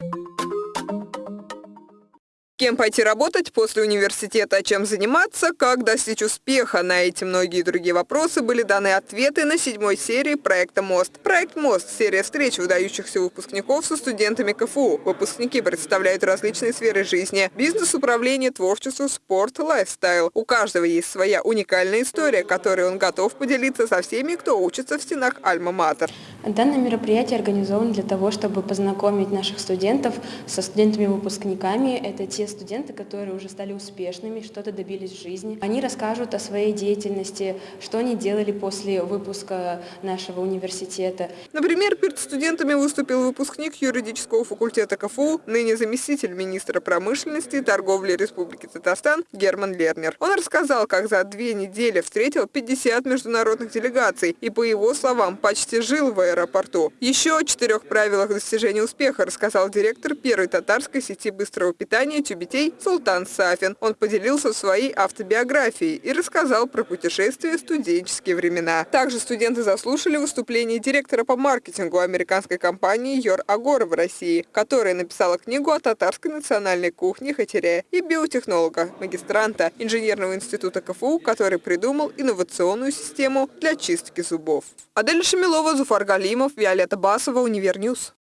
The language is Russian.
you Кем пойти работать после университета, чем заниматься, как достичь успеха? На эти многие другие вопросы были даны ответы на седьмой серии проекта «Мост». Проект «Мост» – серия встреч выдающихся выпускников со студентами КФУ. Выпускники представляют различные сферы жизни – бизнес, управление, творчество, спорт, лайфстайл. У каждого есть своя уникальная история, которой он готов поделиться со всеми, кто учится в стенах Альма-Матер. Данное мероприятие организовано для того, чтобы познакомить наших студентов со студентами-выпускниками. Это те студенты, которые уже стали успешными, что-то добились в жизни. Они расскажут о своей деятельности, что они делали после выпуска нашего университета. Например, перед студентами выступил выпускник юридического факультета КФУ, ныне заместитель министра промышленности и торговли Республики Татарстан Герман Лернер. Он рассказал, как за две недели встретил 50 международных делегаций и, по его словам, почти жил в аэропорту. Еще о четырех правилах достижения успеха рассказал директор первой татарской сети быстрого питания «Тюбетей» детей Султан Сафин. Он поделился своей автобиографией и рассказал про путешествия в студенческие времена. Также студенты заслушали выступление директора по маркетингу американской компании Йор Агора в России, которая написала книгу о татарской национальной кухне хатере и биотехнолога, магистранта инженерного института КФУ, который придумал инновационную систему для чистки зубов. Адель Шамилова, Зуфар Галимов, Виолетта Басова, UniverNews.